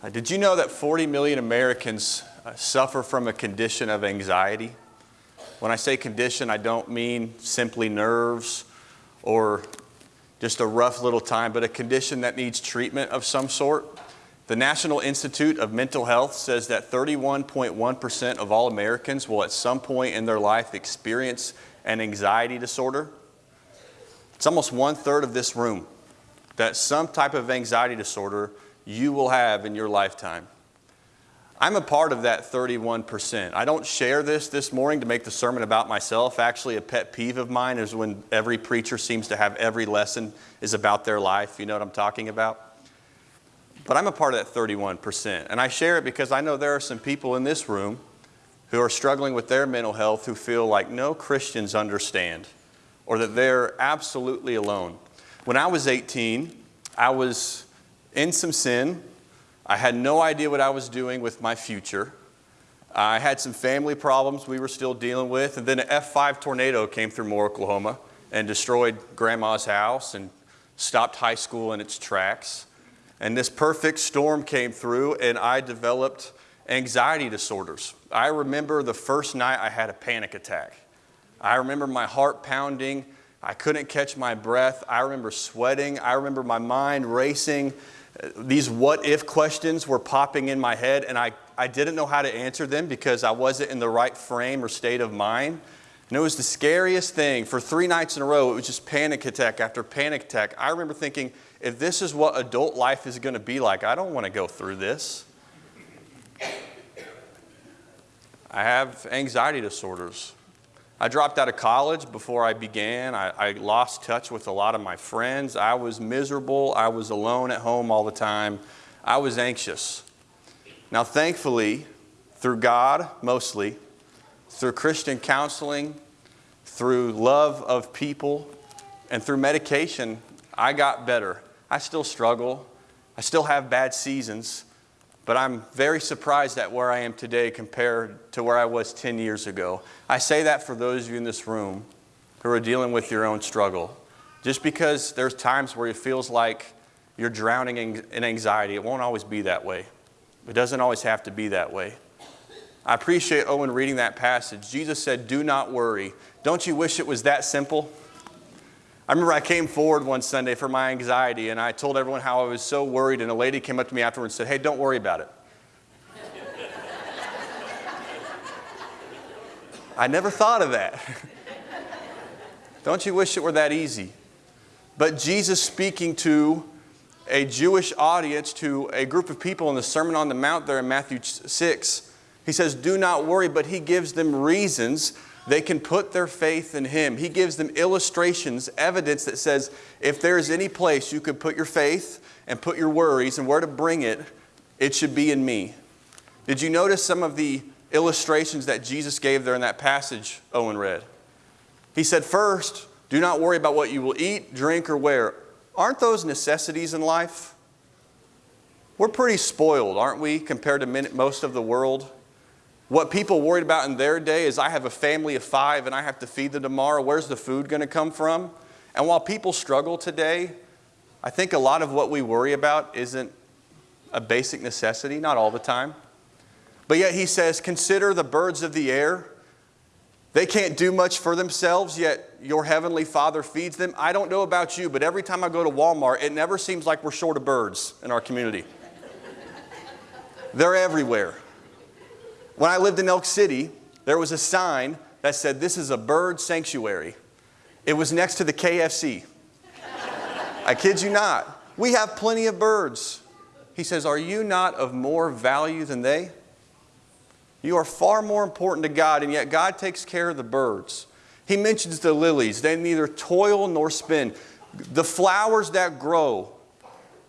Uh, did you know that 40 million Americans uh, suffer from a condition of anxiety? When I say condition, I don't mean simply nerves or just a rough little time, but a condition that needs treatment of some sort. The National Institute of Mental Health says that 31.1% of all Americans will at some point in their life experience an anxiety disorder. It's almost one third of this room that some type of anxiety disorder you will have in your lifetime. I'm a part of that 31%. I don't share this this morning to make the sermon about myself. Actually, a pet peeve of mine is when every preacher seems to have every lesson is about their life. You know what I'm talking about? But I'm a part of that 31%. And I share it because I know there are some people in this room who are struggling with their mental health who feel like no Christians understand or that they're absolutely alone. When I was 18, I was in some sin I had no idea what I was doing with my future. I had some family problems we were still dealing with, and then an F5 tornado came through Moore, Oklahoma, and destroyed grandma's house and stopped high school in its tracks. And this perfect storm came through, and I developed anxiety disorders. I remember the first night I had a panic attack. I remember my heart pounding. I couldn't catch my breath. I remember sweating. I remember my mind racing these what if questions were popping in my head, and I, I didn't know how to answer them because I wasn't in the right frame or state of mind. And it was the scariest thing. For three nights in a row, it was just panic attack after panic attack. I remember thinking, if this is what adult life is going to be like, I don't want to go through this. I have anxiety disorders. I dropped out of college before I began. I, I, lost touch with a lot of my friends. I was miserable. I was alone at home all the time. I was anxious. Now, thankfully, through God mostly, through Christian counseling, through love of people, and through medication, I got better. I still struggle. I still have bad seasons, but I'm very surprised at where I am today compared to where I was 10 years ago. I say that for those of you in this room who are dealing with your own struggle. Just because there's times where it feels like you're drowning in anxiety, it won't always be that way. It doesn't always have to be that way. I appreciate Owen reading that passage. Jesus said, Do not worry. Don't you wish it was that simple? I remember I came forward one Sunday for my anxiety and I told everyone how I was so worried, and a lady came up to me afterwards and said, Hey, don't worry about it. I never thought of that. don't you wish it were that easy? But Jesus speaking to a Jewish audience, to a group of people in the Sermon on the Mount there in Matthew 6, he says, Do not worry, but he gives them reasons they can put their faith in Him. He gives them illustrations, evidence that says if there is any place you could put your faith and put your worries and where to bring it, it should be in me. Did you notice some of the illustrations that Jesus gave there in that passage Owen read? He said, First, do not worry about what you will eat, drink, or wear. Aren't those necessities in life? We're pretty spoiled, aren't we, compared to most of the world? What people worried about in their day is I have a family of five and I have to feed them tomorrow. Where's the food going to come from? And while people struggle today, I think a lot of what we worry about isn't a basic necessity, not all the time. But yet he says, Consider the birds of the air. They can't do much for themselves, yet your heavenly Father feeds them. I don't know about you, but every time I go to Walmart, it never seems like we're short of birds in our community. They're everywhere. When I lived in Elk City, there was a sign that said, This is a bird sanctuary. It was next to the KFC. I kid you not. We have plenty of birds. He says, Are you not of more value than they? You are far more important to God, and yet God takes care of the birds. He mentions the lilies. They neither toil nor spin. The flowers that grow,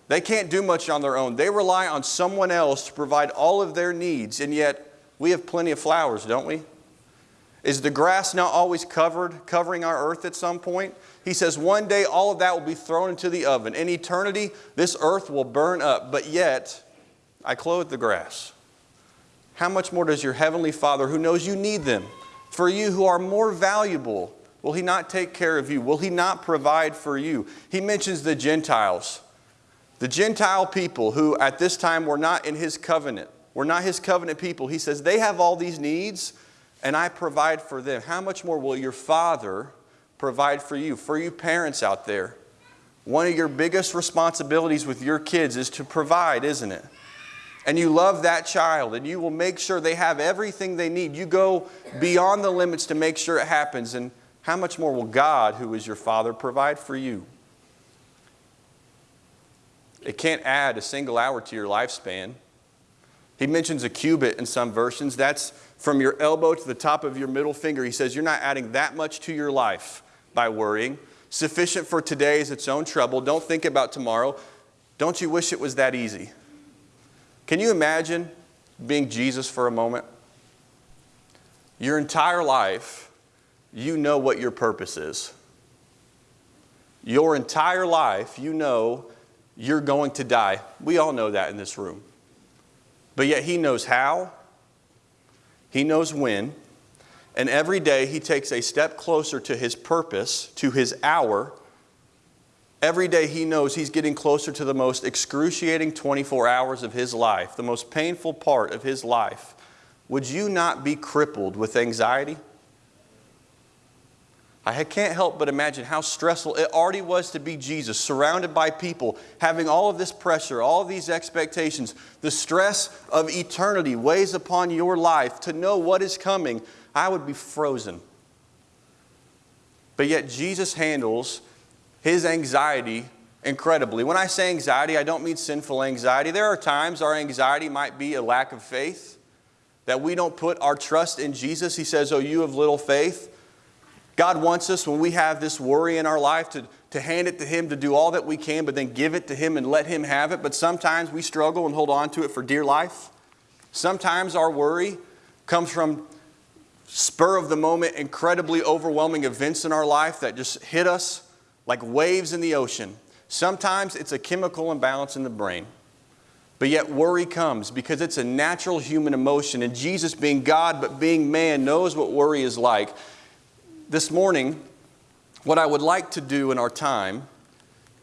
they can't do much on their own. They rely on someone else to provide all of their needs, and yet we have plenty of flowers, don't we? Is the grass not always covered, covering our earth at some point? He says one day all of that will be thrown into the oven. In eternity, this earth will burn up, but yet I clothe the grass. How much more does your heavenly Father, who knows you need them, for you who are more valuable, will He not take care of you? Will He not provide for you? He mentions the Gentiles. The Gentile people who at this time were not in his covenant, were not his covenant people, he says, they have all these needs and I provide for them. How much more will your Father provide for you? For you parents out there, one of your biggest responsibilities with your kids is to provide, isn't it? And you love that child and you will make sure they have everything they need. You go beyond the limits to make sure it happens. And how much more will God, who is your Father, provide for you? It can't add a single hour to your lifespan. He mentions a cubit in some versions. That's from your elbow to the top of your middle finger. He says you're not adding that much to your life by worrying. Sufficient for today is its own trouble. Don't think about tomorrow. Don't you wish it was that easy? Can you imagine being Jesus for a moment? Your entire life, you know what your purpose is. Your entire life, you know you're going to die. We all know that in this room. But yet He knows how, He knows when, and every day He takes a step closer to His purpose, to His hour. Every day He knows He's getting closer to the most excruciating 24 hours of His life, the most painful part of His life. Would you not be crippled with anxiety? I can't help but imagine how stressful it already was to be Jesus, surrounded by people, having all of this pressure, all these expectations. The stress of eternity weighs upon your life. To know what is coming, I would be frozen. But yet, Jesus handles his anxiety incredibly. When I say anxiety, I don't mean sinful anxiety. There are times our anxiety might be a lack of faith, that we don't put our trust in Jesus. He says, Oh, you have little faith. God wants us, when we have this worry in our life, to, to hand it to Him, to do all that we can, but then give it to Him and let Him have it. But sometimes we struggle and hold on to it for dear life. Sometimes our worry comes from spur of the moment, incredibly overwhelming events in our life that just hit us like waves in the ocean. Sometimes it's a chemical imbalance in the brain. But yet worry comes because it's a natural human emotion. And Jesus, being God but being man, knows what worry is like this morning, what I would like to do in our time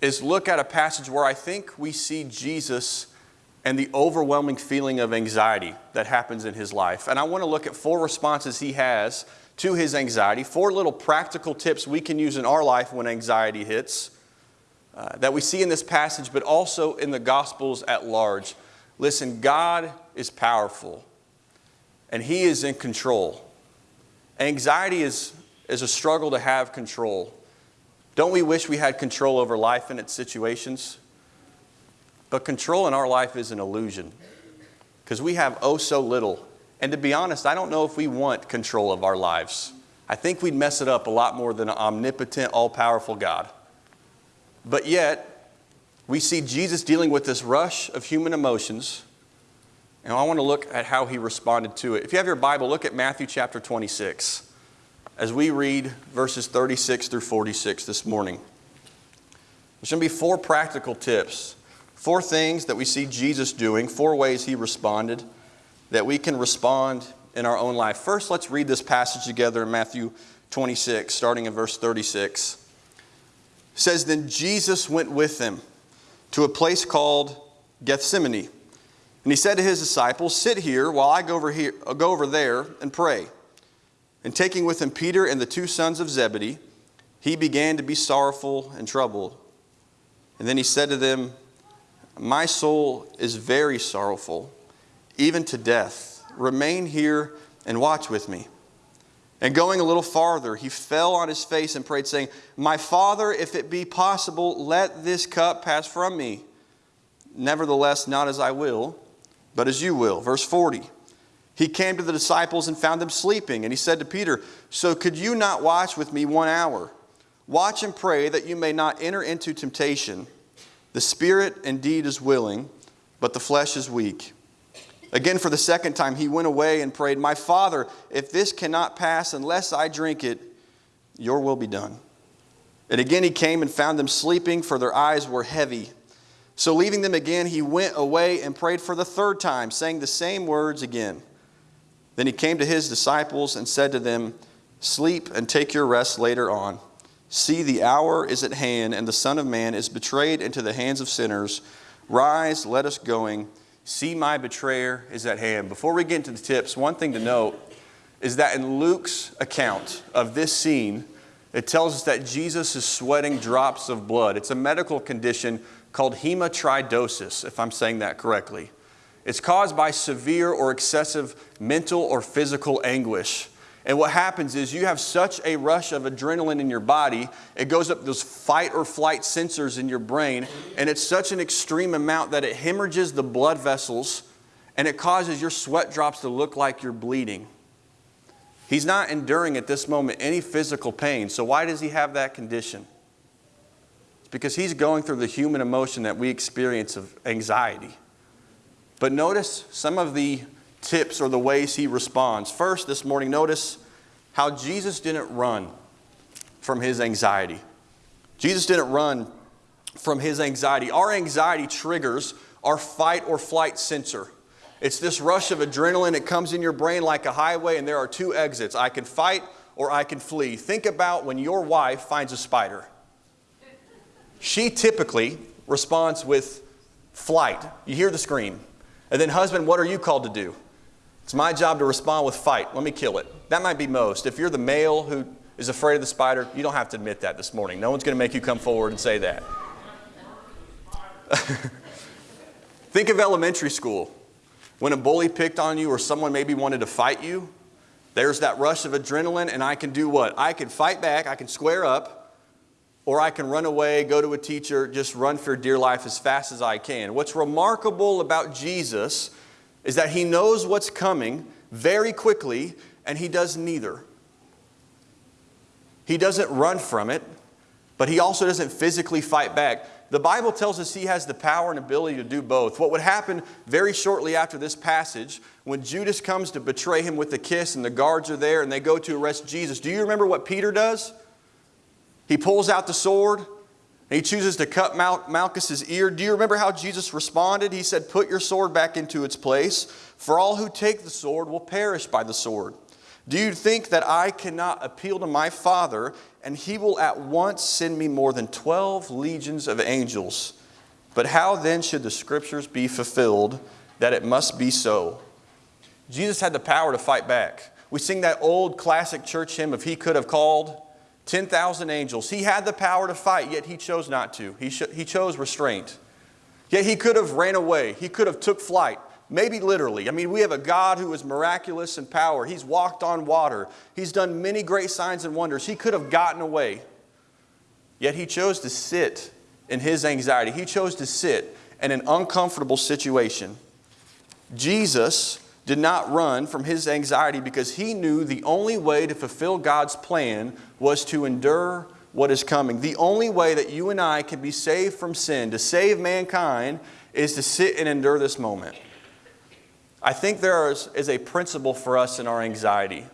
is look at a passage where I think we see Jesus and the overwhelming feeling of anxiety that happens in his life. And I want to look at four responses he has to his anxiety, four little practical tips we can use in our life when anxiety hits uh, that we see in this passage, but also in the Gospels at large. Listen, God is powerful and he is in control. Anxiety is is a struggle to have control. Don't we wish we had control over life and its situations? But control in our life is an illusion because we have oh so little. And to be honest, I don't know if we want control of our lives. I think we'd mess it up a lot more than an omnipotent, all powerful God. But yet, we see Jesus dealing with this rush of human emotions. And I want to look at how he responded to it. If you have your Bible, look at Matthew chapter 26 as we read verses 36 through 46 this morning. There's going to be four practical tips, four things that we see Jesus doing, four ways he responded that we can respond in our own life. First, let's read this passage together in Matthew 26, starting in verse 36. It says, Then Jesus went with them to a place called Gethsemane. And he said to his disciples, Sit here while I go over, here, go over there and pray. And taking with him Peter and the two sons of Zebedee, he began to be sorrowful and troubled. And then he said to them, My soul is very sorrowful, even to death. Remain here and watch with me. And going a little farther, he fell on his face and prayed, saying, My father, if it be possible, let this cup pass from me. Nevertheless, not as I will, but as you will. Verse 40 he came to the disciples and found them sleeping. And he said to Peter, So could you not watch with me one hour? Watch and pray that you may not enter into temptation. The spirit indeed is willing, but the flesh is weak. Again, for the second time, he went away and prayed, My Father, if this cannot pass unless I drink it, your will be done. And again he came and found them sleeping, for their eyes were heavy. So leaving them again, he went away and prayed for the third time, saying the same words again. Then he came to his disciples and said to them, Sleep and take your rest later on. See, the hour is at hand, and the Son of Man is betrayed into the hands of sinners. Rise, let us going. See, my betrayer is at hand. Before we get into the tips, one thing to note is that in Luke's account of this scene, it tells us that Jesus is sweating drops of blood. It's a medical condition called hematridosis, if I'm saying that correctly. It's caused by severe or excessive mental or physical anguish. And what happens is you have such a rush of adrenaline in your body, it goes up those fight or flight sensors in your brain, and it's such an extreme amount that it hemorrhages the blood vessels and it causes your sweat drops to look like you're bleeding. He's not enduring at this moment any physical pain. So, why does he have that condition? It's because he's going through the human emotion that we experience of anxiety. But notice some of the tips or the ways he responds. First, this morning, notice how Jesus didn't run from his anxiety. Jesus didn't run from his anxiety. Our anxiety triggers our fight or flight sensor. It's this rush of adrenaline. It comes in your brain like a highway, and there are two exits I can fight or I can flee. Think about when your wife finds a spider. She typically responds with flight. You hear the scream. And then, husband, what are you called to do? It's my job to respond with fight. Let me kill it. That might be most. If you're the male who is afraid of the spider, you don't have to admit that this morning. No one's going to make you come forward and say that. Think of elementary school. When a bully picked on you or someone maybe wanted to fight you, there's that rush of adrenaline, and I can do what? I can fight back, I can square up, or I can run away, go to a teacher, just run for dear life as fast as I can. What's remarkable about Jesus is that he knows what's coming very quickly, and he does neither. He doesn't run from it, but he also doesn't physically fight back. The Bible tells us he has the power and ability to do both. What would happen very shortly after this passage, when Judas comes to betray him with a kiss and the guards are there and they go to arrest Jesus, do you remember what Peter does? He pulls out the sword and he chooses to cut Mal- Malchus's ear. Do you remember how Jesus responded? He said, Put your sword back into its place, for all who take the sword will perish by the sword. Do you think that I cannot appeal to my Father, and he will at once send me more than 12 legions of angels? But how then should the scriptures be fulfilled that it must be so? Jesus had the power to fight back. We sing that old classic church hymn, If He Could Have Called. 10,000 angels. He had the power to fight, yet he chose not to. He, he chose restraint. Yet he could have ran away. He could have took flight, maybe literally. I mean, we have a God who is miraculous in power. He's walked on water. He's done many great signs and wonders. He could have gotten away. Yet he chose to sit in his anxiety. He chose to sit in an uncomfortable situation. Jesus did not run from his anxiety because he knew the only way to fulfill God's plan was to endure what is coming. The only way that you and I can be saved from sin, to save mankind, is to sit and endure this moment. I think there is, is a principle for us in our anxiety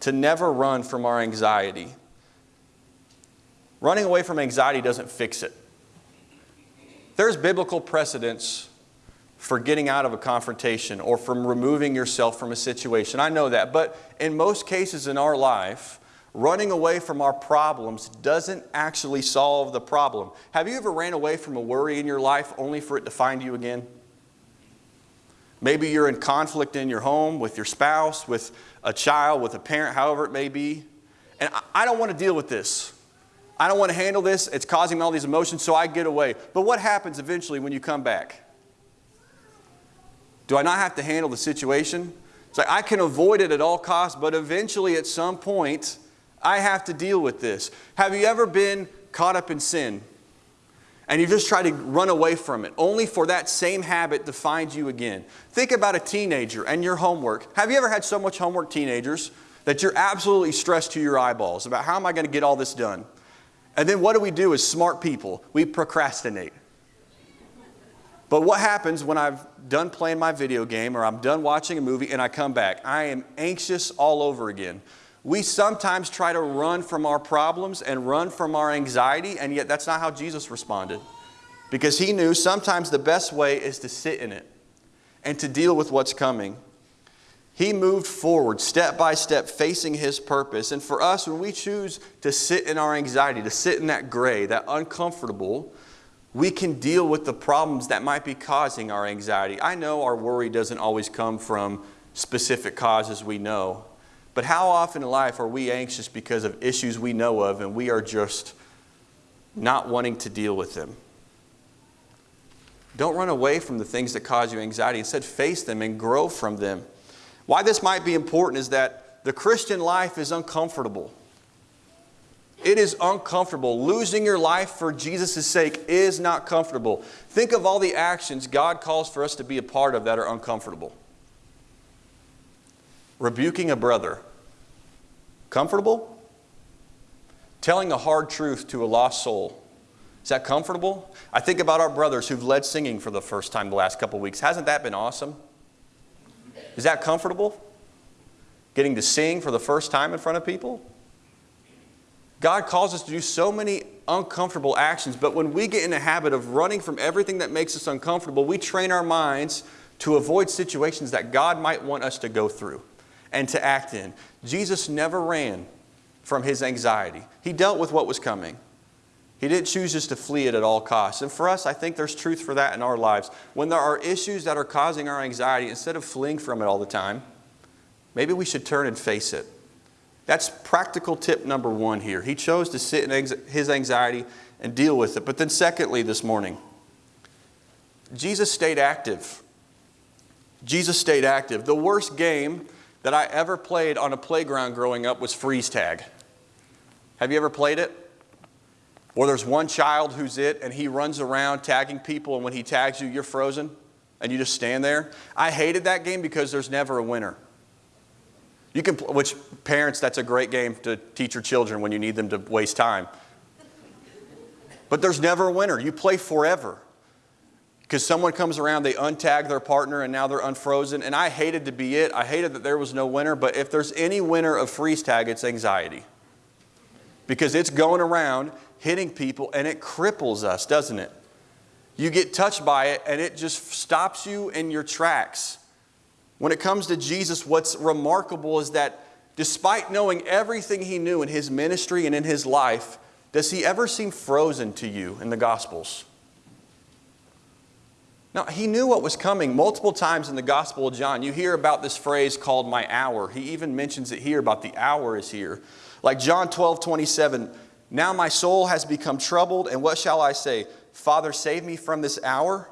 to never run from our anxiety. Running away from anxiety doesn't fix it. There's biblical precedence for getting out of a confrontation or from removing yourself from a situation. I know that. But in most cases in our life, running away from our problems doesn't actually solve the problem. Have you ever ran away from a worry in your life only for it to find you again? Maybe you're in conflict in your home with your spouse, with a child, with a parent, however it may be. And I don't want to deal with this. I don't want to handle this. It's causing me all these emotions, so I get away. But what happens eventually when you come back? Do I not have to handle the situation? It's like I can avoid it at all costs, but eventually at some point, I have to deal with this. Have you ever been caught up in sin and you just try to run away from it, only for that same habit to find you again? Think about a teenager and your homework. Have you ever had so much homework, teenagers, that you're absolutely stressed to your eyeballs about how am I going to get all this done? And then what do we do as smart people? We procrastinate. But what happens when I've done playing my video game or I'm done watching a movie and I come back? I am anxious all over again. We sometimes try to run from our problems and run from our anxiety, and yet that's not how Jesus responded. Because he knew sometimes the best way is to sit in it and to deal with what's coming. He moved forward step by step, facing his purpose. And for us, when we choose to sit in our anxiety, to sit in that gray, that uncomfortable, we can deal with the problems that might be causing our anxiety. I know our worry doesn't always come from specific causes we know, but how often in life are we anxious because of issues we know of and we are just not wanting to deal with them? Don't run away from the things that cause you anxiety. Instead, face them and grow from them. Why this might be important is that the Christian life is uncomfortable. It is uncomfortable. Losing your life for Jesus' sake is not comfortable. Think of all the actions God calls for us to be a part of that are uncomfortable. Rebuking a brother, comfortable? Telling a hard truth to a lost soul, is that comfortable? I think about our brothers who've led singing for the first time the last couple weeks. Hasn't that been awesome? Is that comfortable? Getting to sing for the first time in front of people? God calls us to do so many uncomfortable actions, but when we get in the habit of running from everything that makes us uncomfortable, we train our minds to avoid situations that God might want us to go through and to act in. Jesus never ran from his anxiety, he dealt with what was coming. He didn't choose just to flee it at all costs. And for us, I think there's truth for that in our lives. When there are issues that are causing our anxiety, instead of fleeing from it all the time, maybe we should turn and face it. That's practical tip number one here. He chose to sit in his anxiety and deal with it. But then, secondly, this morning, Jesus stayed active. Jesus stayed active. The worst game that I ever played on a playground growing up was freeze tag. Have you ever played it? Or there's one child who's it and he runs around tagging people, and when he tags you, you're frozen and you just stand there. I hated that game because there's never a winner. You can, which parents, that's a great game to teach your children when you need them to waste time. But there's never a winner. You play forever. Because someone comes around, they untag their partner, and now they're unfrozen. And I hated to be it. I hated that there was no winner. But if there's any winner of freeze tag, it's anxiety. Because it's going around hitting people, and it cripples us, doesn't it? You get touched by it, and it just stops you in your tracks. When it comes to Jesus, what's remarkable is that despite knowing everything he knew in his ministry and in his life, does he ever seem frozen to you in the Gospels? Now, he knew what was coming multiple times in the Gospel of John. You hear about this phrase called my hour. He even mentions it here about the hour is here. Like John 12, 27, now my soul has become troubled, and what shall I say? Father, save me from this hour?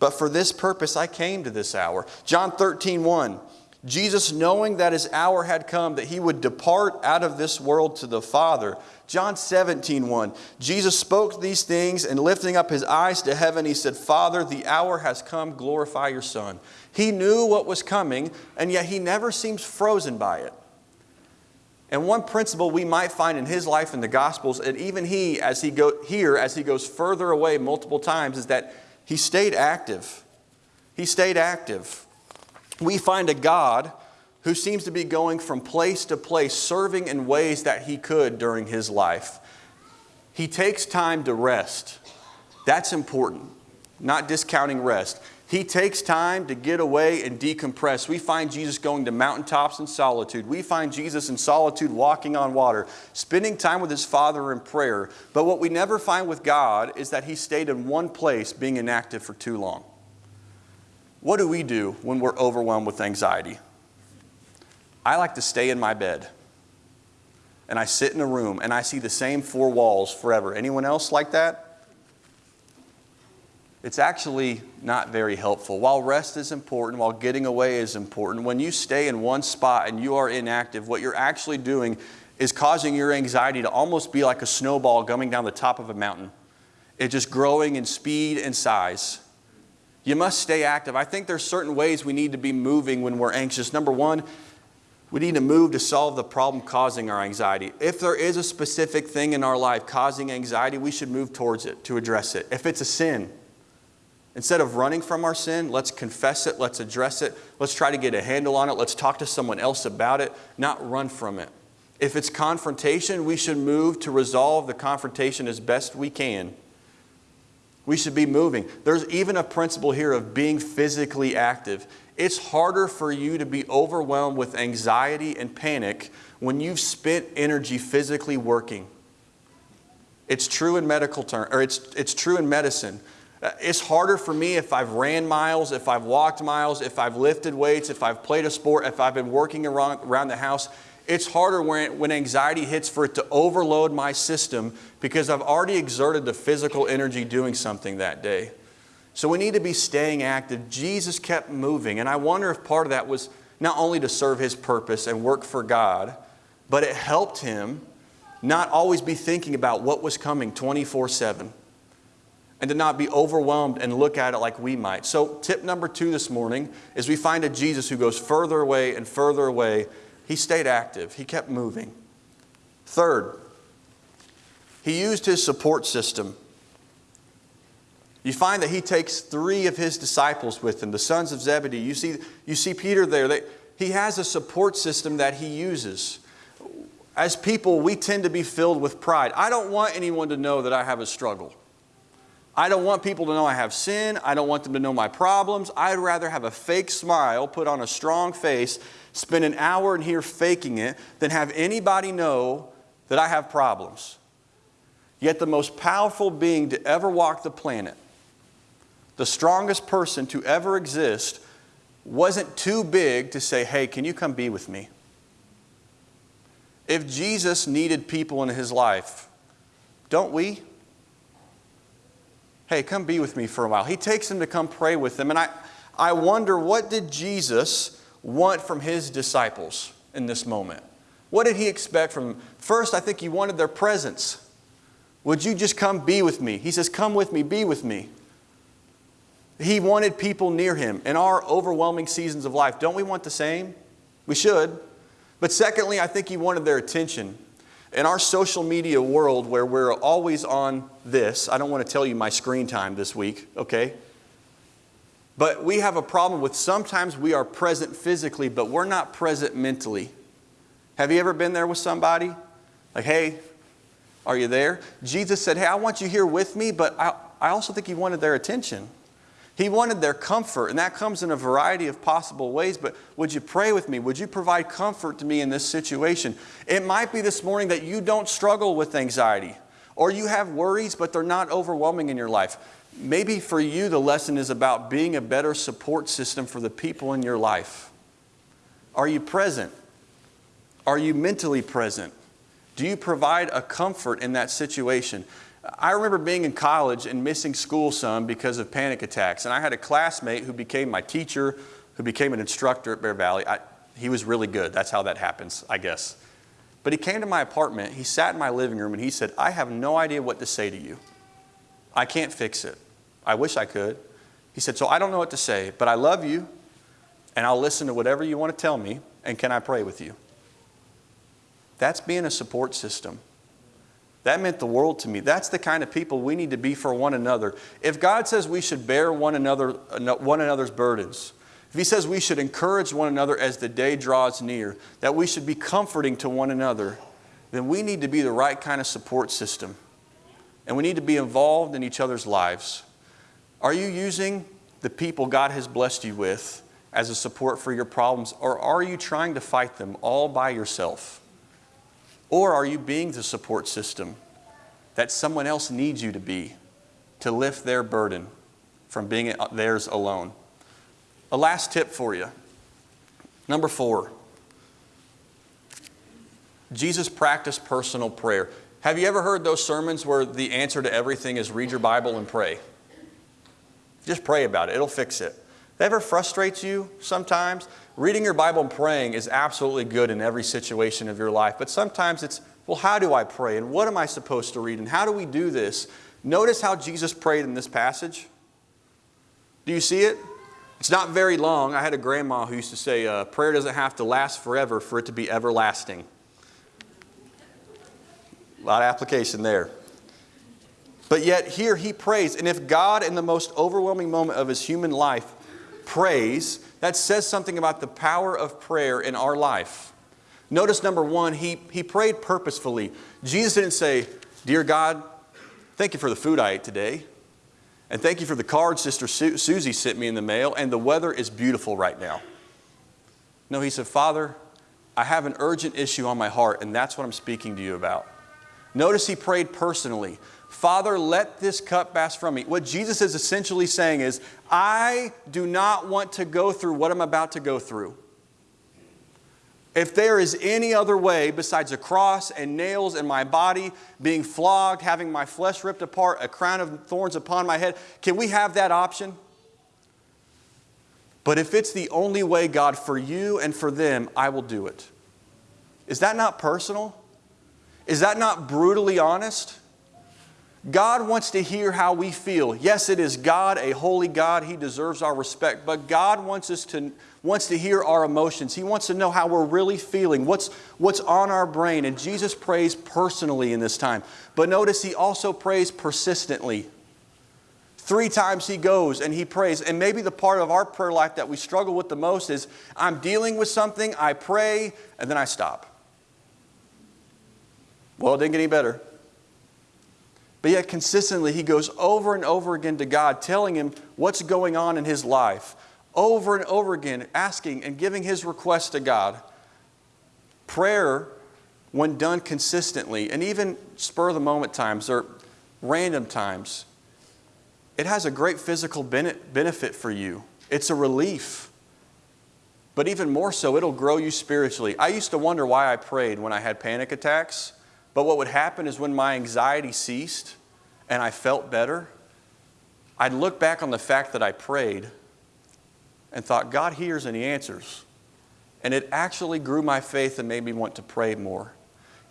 But for this purpose I came to this hour. John 13, 1. Jesus, knowing that his hour had come, that he would depart out of this world to the Father. John 17, 1. Jesus spoke these things, and lifting up his eyes to heaven, he said, Father, the hour has come, glorify your Son. He knew what was coming, and yet he never seems frozen by it. And one principle we might find in his life in the Gospels, and even he, as he go here, as he goes further away multiple times, is that he stayed active. He stayed active. We find a God who seems to be going from place to place, serving in ways that he could during his life. He takes time to rest. That's important, not discounting rest. He takes time to get away and decompress. We find Jesus going to mountaintops in solitude. We find Jesus in solitude walking on water, spending time with his Father in prayer. But what we never find with God is that he stayed in one place being inactive for too long. What do we do when we're overwhelmed with anxiety? I like to stay in my bed and I sit in a room and I see the same four walls forever. Anyone else like that? It's actually not very helpful. While rest is important, while getting away is important, when you stay in one spot and you are inactive, what you're actually doing is causing your anxiety to almost be like a snowball coming down the top of a mountain. It's just growing in speed and size. You must stay active. I think there's certain ways we need to be moving when we're anxious. Number one, we need to move to solve the problem causing our anxiety. If there is a specific thing in our life causing anxiety, we should move towards it to address it. If it's a sin, Instead of running from our sin, let's confess it, let's address it, let's try to get a handle on it, let's talk to someone else about it, not run from it. If it's confrontation, we should move to resolve the confrontation as best we can. We should be moving. There's even a principle here of being physically active. It's harder for you to be overwhelmed with anxiety and panic when you've spent energy physically working. It's true in medical term, or it's, it's true in medicine. Uh, It's harder for me if I've ran miles, if I've walked miles, if I've lifted weights, if I've played a sport, if I've been working around, the house. It's harder when, when anxiety hits for it to overload my system because I've already exerted the physical energy doing something that day. So we need to be staying active. Jesus kept moving, and I wonder if part of that was not only to serve his purpose and work for God, but it helped him not always be thinking about what was coming 24 7 and to not be overwhelmed and look at it like we might. So, tip number two this morning is we find a Jesus who goes further away and further away. He stayed active, he kept moving. Third, he used his support system. You find that he takes three of his disciples with him, the sons of Zebedee. You see, you see Peter there. They, he has a support system that he uses. As people, we tend to be filled with pride. I don't want anyone to know that I have a struggle. I don't want people to know I have sin. I don't want them to know my problems. I'd rather have a fake smile, put on a strong face, spend an hour in here faking it, than have anybody know that I have problems. Yet the most powerful being to ever walk the planet, the strongest person to ever exist, wasn't too big to say, hey, can you come be with me? If Jesus needed people in his life, don't we? Hey, come be with me for a while. He takes them to come pray with them. And I, I wonder, what did Jesus want from his disciples in this moment? What did he expect from them? First, I think he wanted their presence. Would you just come be with me? He says, Come with me, be with me. He wanted people near him. In our overwhelming seasons of life, don't we want the same? We should. But secondly, I think he wanted their attention. In our social media world where we're always on this, I don't want to tell you my screen time this week, okay? But we have a problem with sometimes we are present physically, but we're not present mentally. Have you ever been there with somebody? Like, hey, are you there? Jesus said, hey, I want you here with me, but I, I also think he wanted their attention. He wanted their comfort, and that comes in a variety of possible ways. But would you pray with me? Would you provide comfort to me in this situation? It might be this morning that you don't struggle with anxiety, or you have worries, but they're not overwhelming in your life. Maybe for you, the lesson is about being a better support system for the people in your life. Are you present? Are you mentally present? Do you provide a comfort in that situation? I remember being in college and missing school some because of panic attacks. And I had a classmate who became my teacher, who became an instructor at Bear Valley. I, he was really good. That's how that happens, I guess. But he came to my apartment, he sat in my living room, and he said, I have no idea what to say to you. I can't fix it. I wish I could. He said, So I don't know what to say, but I love you, and I'll listen to whatever you want to tell me, and can I pray with you? That's being a support system. That meant the world to me. That's the kind of people we need to be for one another. If God says we should bear one, another, uh, one another's burdens, if He says we should encourage one another as the day draws near, that we should be comforting to one another, then we need to be the right kind of support system. And we need to be involved in each other's lives. Are you using the people God has blessed you with as a support for your problems, or are you trying to fight them all by yourself? Or are you being the support system that someone else needs you to be to lift their burden from being theirs alone? A last tip for you. Number four, Jesus practiced personal prayer. Have you ever heard those sermons where the answer to everything is read your Bible and pray? Just pray about it, it'll fix it. That ever frustrates you sometimes? Reading your Bible and praying is absolutely good in every situation of your life, but sometimes it's, well, how do I pray? And what am I supposed to read? And how do we do this? Notice how Jesus prayed in this passage. Do you see it? It's not very long. I had a grandma who used to say, uh, prayer doesn't have to last forever for it to be everlasting. A lot of application there. But yet, here he prays. And if God, in the most overwhelming moment of his human life, prays, that says something about the power of prayer in our life. Notice number one, he, he prayed purposefully. Jesus didn't say, Dear God, thank you for the food I ate today. And thank you for the card Sister Su- Susie sent me in the mail, and the weather is beautiful right now. No, he said, Father, I have an urgent issue on my heart, and that's what I'm speaking to you about. Notice he prayed personally. Father, let this cup pass from me. What Jesus is essentially saying is, I do not want to go through what I'm about to go through. If there is any other way besides a cross and nails in my body, being flogged, having my flesh ripped apart, a crown of thorns upon my head, can we have that option? But if it's the only way, God, for you and for them, I will do it. Is that not personal? Is that not brutally honest? God wants to hear how we feel. Yes, it is God, a holy God. He deserves our respect. But God wants us to wants to hear our emotions. He wants to know how we're really feeling, what's, what's on our brain. And Jesus prays personally in this time. But notice he also prays persistently. Three times he goes and he prays. And maybe the part of our prayer life that we struggle with the most is I'm dealing with something, I pray, and then I stop. Well, it didn't get any better. But yet, consistently, he goes over and over again to God, telling him what's going on in his life, over and over again, asking and giving his request to God. Prayer, when done consistently, and even spur of the moment times or random times, it has a great physical benefit for you. It's a relief. But even more so, it'll grow you spiritually. I used to wonder why I prayed when I had panic attacks. But what would happen is when my anxiety ceased and I felt better, I'd look back on the fact that I prayed and thought, God hears and He answers. And it actually grew my faith and made me want to pray more.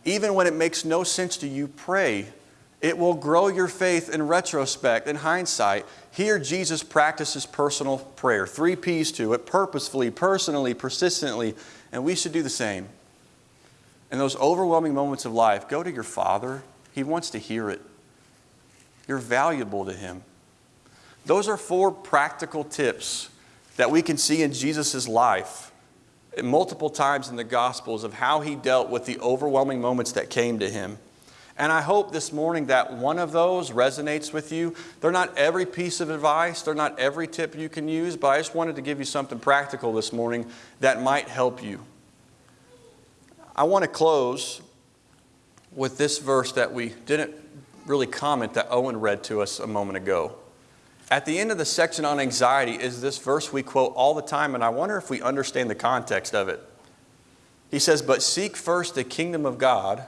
Even when it makes no sense to you, pray. It will grow your faith in retrospect, in hindsight. Here, Jesus practices personal prayer. Three P's to it purposefully, personally, persistently, and we should do the same. In those overwhelming moments of life, go to your Father. He wants to hear it. You're valuable to Him. Those are four practical tips that we can see in Jesus' life multiple times in the Gospels of how He dealt with the overwhelming moments that came to Him. And I hope this morning that one of those resonates with you. They're not every piece of advice, they're not every tip you can use, but I just wanted to give you something practical this morning that might help you. I want to close with this verse that we didn't really comment that Owen read to us a moment ago. At the end of the section on anxiety is this verse we quote all the time, and I wonder if we understand the context of it. He says, But seek first the kingdom of God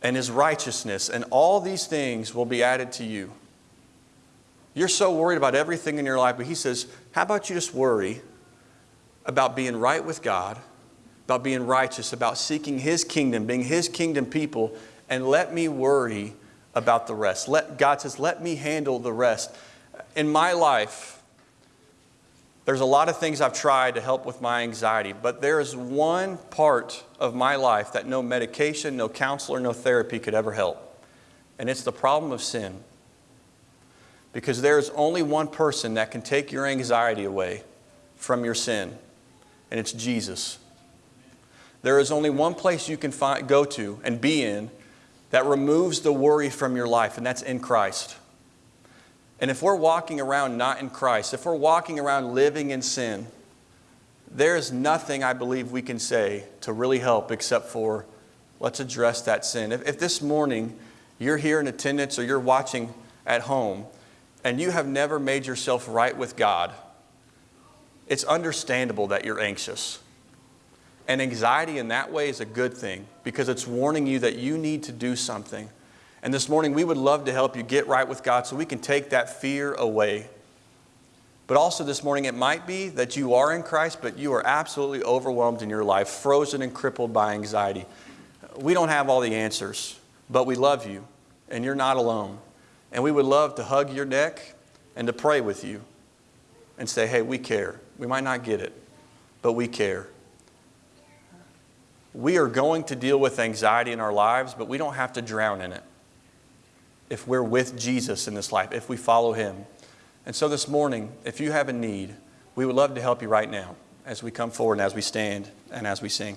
and his righteousness, and all these things will be added to you. You're so worried about everything in your life, but he says, How about you just worry about being right with God about being righteous, about seeking His kingdom, being His kingdom people, and let me worry about the rest. Let, God says, let me handle the rest. In my life, there's a lot of things I've tried to help with my anxiety, but there is one part of my life that no medication, no counselor, no therapy could ever help. And it's the problem of sin. Because there is only one person that can take your anxiety away from your sin, and it's Jesus. There is only one place you can find, go to and be in that removes the worry from your life, and that's in Christ. And if we're walking around not in Christ, if we're walking around living in sin, there is nothing I believe we can say to really help except for let's address that sin. If, if this morning you're here in attendance or you're watching at home and you have never made yourself right with God, it's understandable that you're anxious. And anxiety in that way is a good thing because it's warning you that you need to do something. And this morning, we would love to help you get right with God so we can take that fear away. But also this morning, it might be that you are in Christ, but you are absolutely overwhelmed in your life, frozen and crippled by anxiety. We don't have all the answers, but we love you, and you're not alone. And we would love to hug your neck and to pray with you and say, hey, we care. We might not get it, but we care. We are going to deal with anxiety in our lives, but we don't have to drown in it if we're with Jesus in this life, if we follow Him. And so this morning, if you have a need, we would love to help you right now as we come forward and as we stand and as we sing.